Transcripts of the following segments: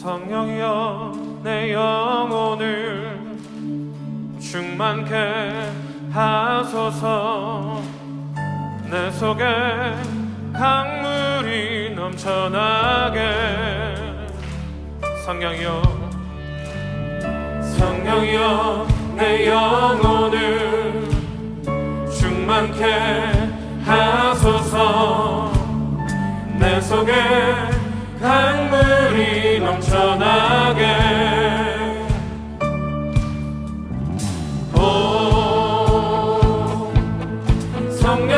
성령이여 내 영혼을 충만케 하소서. 내 속에 강물이 넘쳐나게. 성령이여 성령이여 내 영혼을 충만케 从。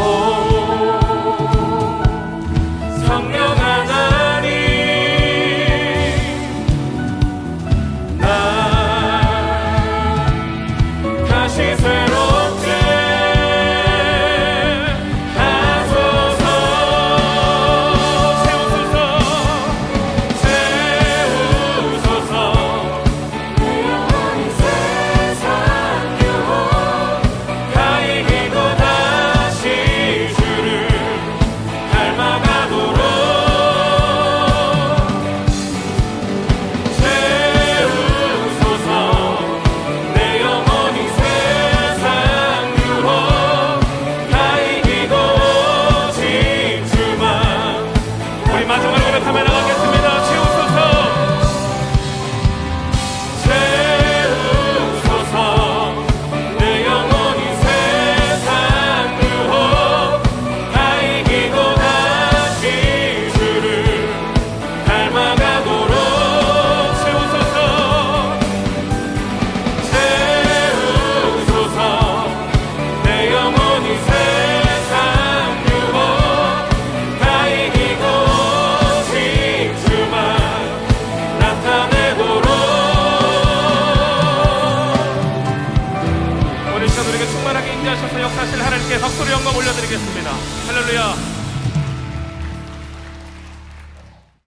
Oh. 올려드리겠습니다. 할렐루야